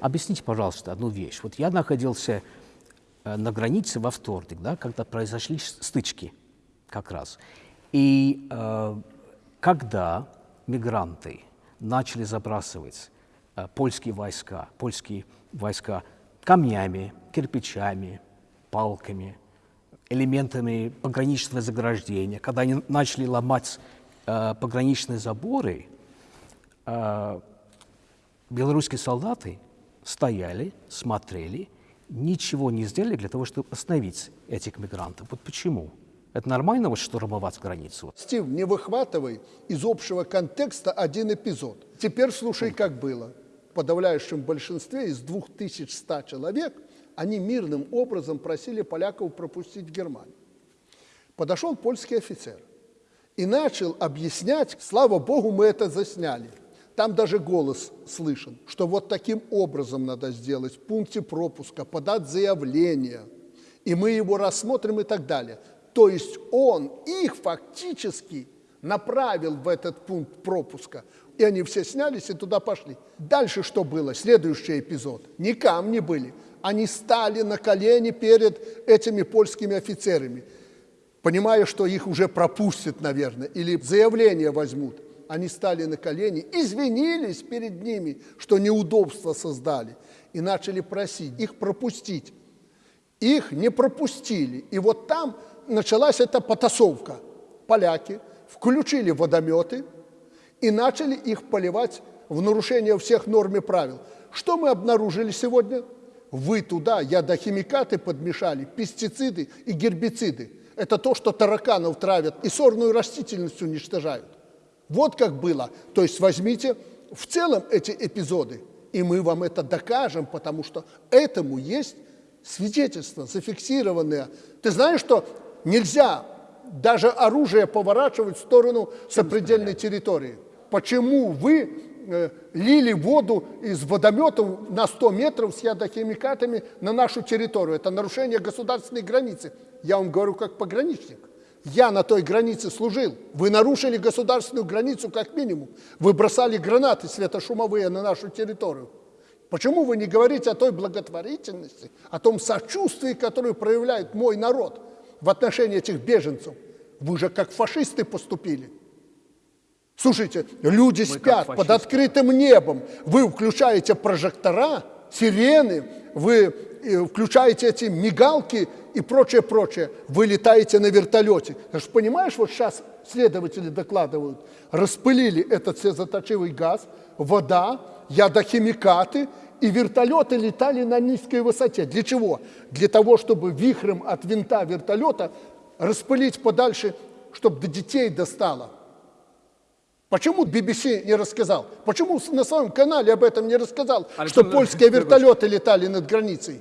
объясните, пожалуйста, одну вещь. Вот я находился э, на границе во вторник, да, когда произошли стычки как раз. И э, когда мигранты начали забрасывать э, польские войска, польские войска камнями, кирпичами, палками, элементами пограничного заграждения, когда они начали ломать э, пограничные заборы, э, белорусские солдаты стояли, смотрели, ничего не сделали для того, чтобы остановить этих мигрантов. Вот почему? Это нормально, вот штурмовать границу? Стив, не выхватывай из общего контекста один эпизод. Теперь слушай, как было. В подавляющем большинстве из 2100 человек они мирным образом просили поляков пропустить Германию. Подошел польский офицер и начал объяснять, слава богу, мы это засняли. Там даже голос слышен, что вот таким образом надо сделать, в пункте пропуска, подать заявление, и мы его рассмотрим и так далее. То есть он их фактически направил в этот пункт пропуска, и они все снялись и туда пошли. Дальше что было? Следующий эпизод. Не камни были, они стали на колени перед этими польскими офицерами, понимая, что их уже пропустят, наверное, или заявление возьмут. Они стали на колени, извинились перед ними, что неудобства создали, и начали просить их пропустить. Их не пропустили. И вот там началась эта потасовка. Поляки включили водометы и начали их поливать в нарушение всех норм и правил. Что мы обнаружили сегодня? Вы туда ядохимикаты подмешали, пестициды и гербициды. Это то, что тараканов травят и сорную растительность уничтожают. Вот как было. То есть возьмите в целом эти эпизоды, и мы вам это докажем, потому что этому есть свидетельства зафиксированные. Ты знаешь, что нельзя даже оружие поворачивать в сторону сопредельной территории? Почему вы э, лили воду из водометов на 100 метров с ядохимикатами на нашу территорию? Это нарушение государственной границы. Я вам говорю как пограничник. Я на той границе служил. Вы нарушили государственную границу как минимум. Вы бросали гранаты светошумовые на нашу территорию. Почему вы не говорите о той благотворительности, о том сочувствии, которое проявляет мой народ в отношении этих беженцев? Вы же как фашисты поступили. Слушайте, люди спят под открытым небом. Вы включаете прожектора, сирены, вы э, включаете эти мигалки и прочее, прочее. Вы летаете на вертолете. Ты же понимаешь, вот сейчас следователи докладывают, распылили этот слезоточивый газ, вода, ядохимикаты, и вертолеты летали на низкой высоте. Для чего? Для того, чтобы вихрем от винта вертолета распылить подальше, чтобы до детей достало. Почему BBC не рассказал? Почему на своем канале об этом не рассказал, Александр что польские вертолеты летали над границей?